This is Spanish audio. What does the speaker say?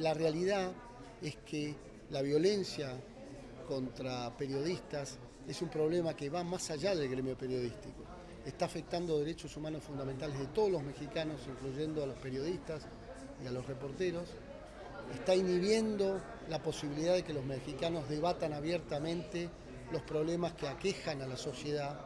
la realidad es que la violencia contra periodistas es un problema que va más allá del gremio periodístico. Está afectando derechos humanos fundamentales de todos los mexicanos, incluyendo a los periodistas y a los reporteros. Está inhibiendo la posibilidad de que los mexicanos debatan abiertamente los problemas que aquejan a la sociedad